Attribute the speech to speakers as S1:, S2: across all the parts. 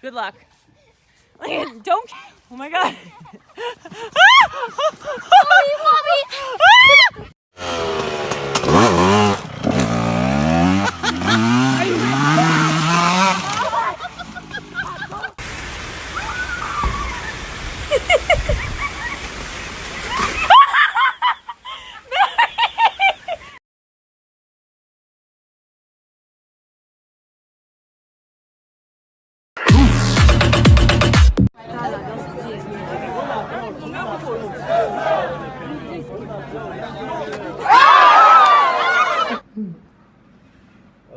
S1: Good luck. Don't. Oh my god.
S2: I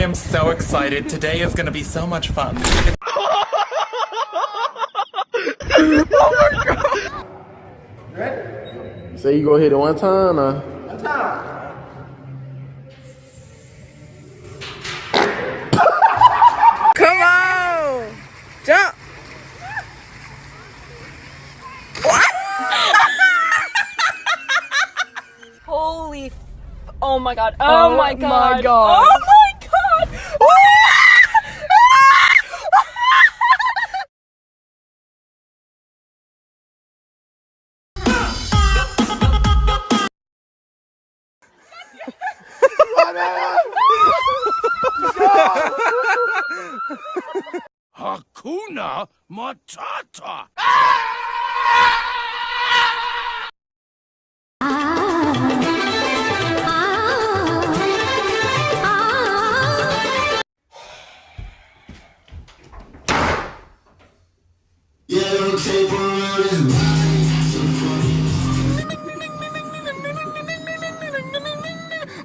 S3: am so excited. Today is gonna be so much fun. oh my
S4: So you go hit it one time, uh. Come
S5: oh my god. Oh, oh my god. God. Oh my god.
S6: Hakuna Matata.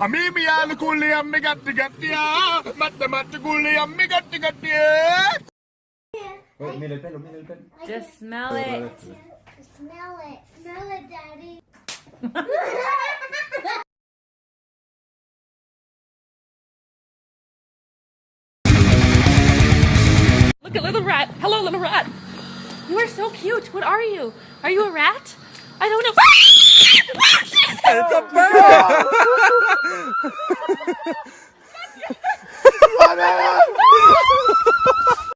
S7: Mimi al kulli ammi gatti gattiya, matta matta kulli ammi gatti gattiya.
S1: Just smell it. Smell it. Smell it, Daddy. Look at little rat. Hello, little rat. You are so cute. What are you? Are you a rat? I don't know. it's a bird.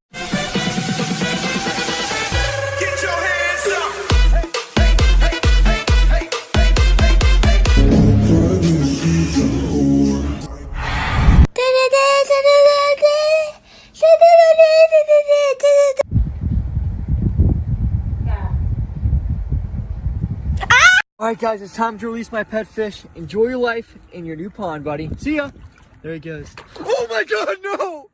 S8: guys, it's time to release my pet fish. Enjoy your life in your new pond, buddy. See ya! There he goes. Oh my god, no!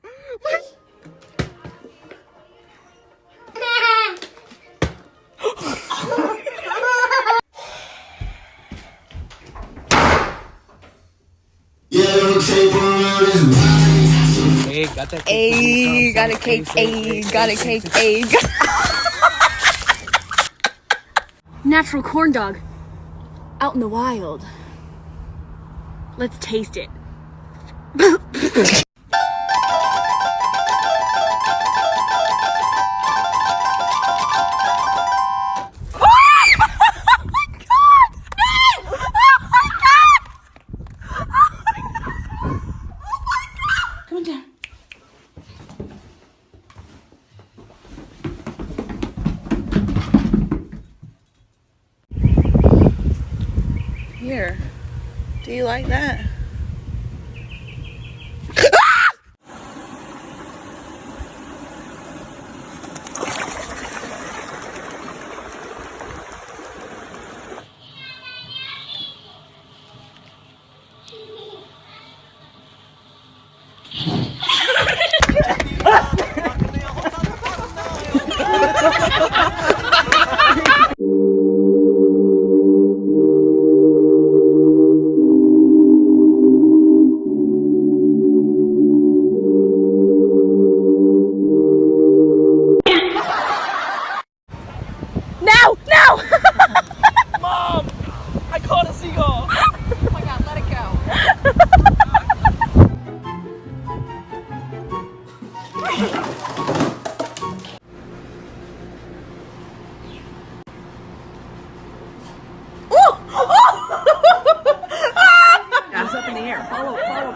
S8: Hey, got that Ayy, got a cake. Ayy, got a cake. Ayy.
S9: Natural corn dog.
S1: Out in the wild.
S9: Let's taste it.
S10: like that?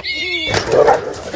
S8: ¡Gracias!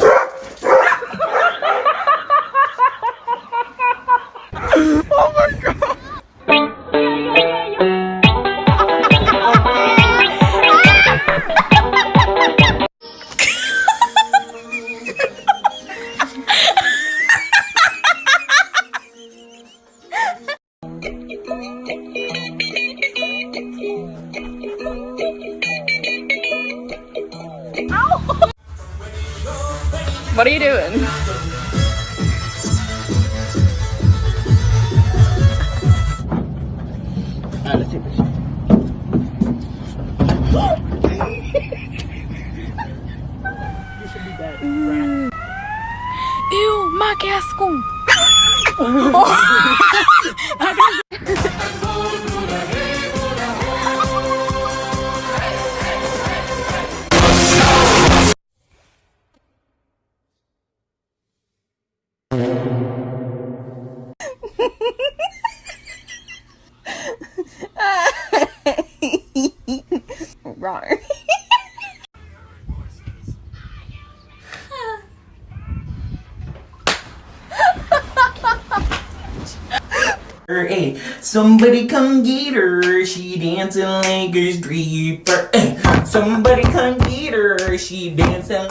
S11: Hey, somebody come get her. She dancing like a stripper. Hey, somebody come get her. She dancing.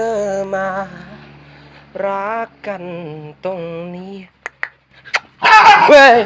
S12: อมา รักกันตรงนี้เว้ย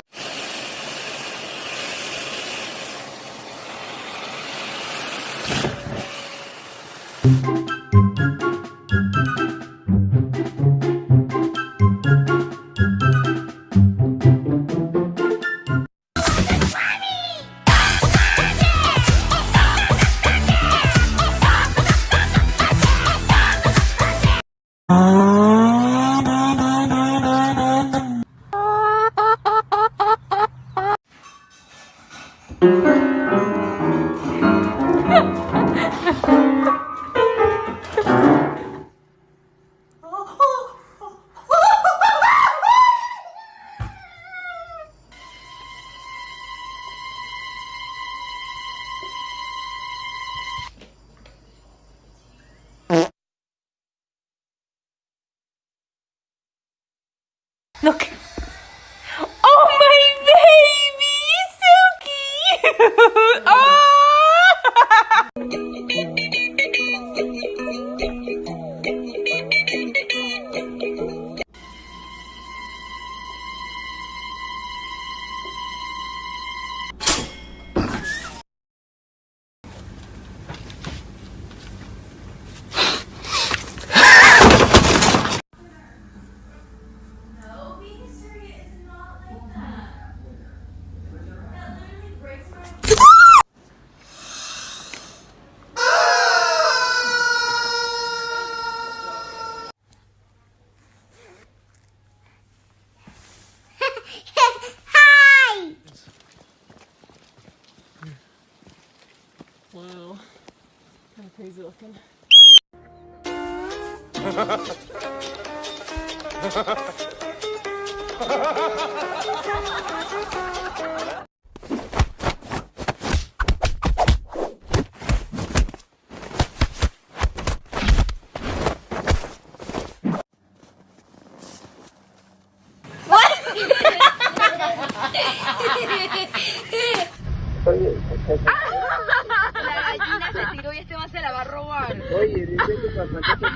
S12: Look. Oh, my baby! So cute! Oh!
S1: máquina. Ah!
S13: Oye, dice que papá que te